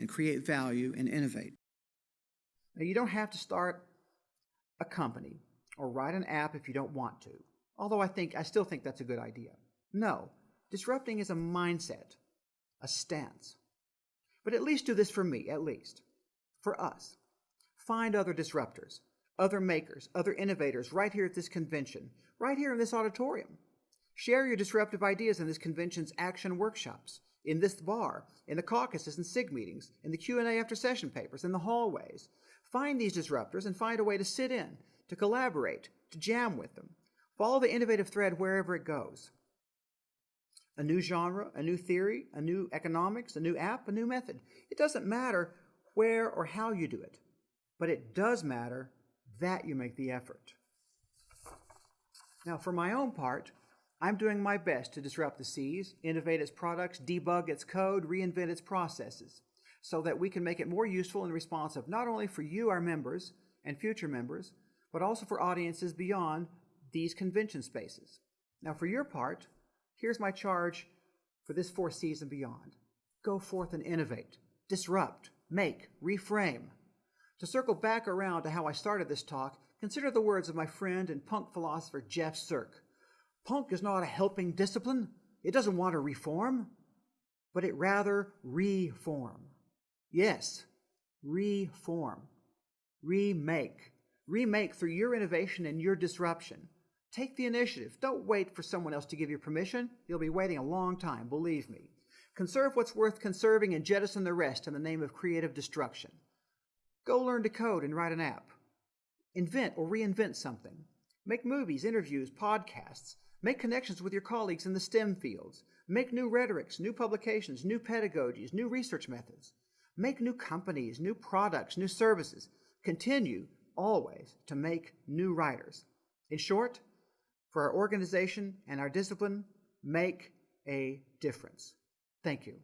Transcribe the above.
and create value and innovate. Now, you don't have to start a company or write an app if you don't want to, although I think I still think that's a good idea. No, disrupting is a mindset, a stance. But at least do this for me, at least. For us. Find other disruptors, other makers, other innovators right here at this convention, right here in this auditorium. Share your disruptive ideas in this convention's action workshops, in this bar, in the caucuses and SIG meetings, in the Q&A after session papers, in the hallways. Find these disruptors and find a way to sit in, to collaborate, to jam with them. Follow the innovative thread wherever it goes. A new genre, a new theory, a new economics, a new app, a new method. It doesn't matter where or how you do it, but it does matter that you make the effort. Now, for my own part, I'm doing my best to disrupt the seas, innovate its products, debug its code, reinvent its processes, so that we can make it more useful and responsive not only for you, our members, and future members, but also for audiences beyond these convention spaces. Now, for your part, here's my charge for this fourth season beyond. Go forth and innovate, disrupt, make, reframe. To circle back around to how I started this talk, consider the words of my friend and punk philosopher Jeff Sirk. Punk is not a helping discipline. It doesn't want to reform, but it rather reform. Yes, reform. Remake. Remake through your innovation and your disruption. Take the initiative. Don't wait for someone else to give you permission. You'll be waiting a long time, believe me. Conserve what's worth conserving and jettison the rest in the name of creative destruction. Go learn to code and write an app. Invent or reinvent something. Make movies, interviews, podcasts. Make connections with your colleagues in the STEM fields. Make new rhetorics, new publications, new pedagogies, new research methods. Make new companies, new products, new services. Continue always to make new writers. In short, for our organization and our discipline, make a difference. Thank you.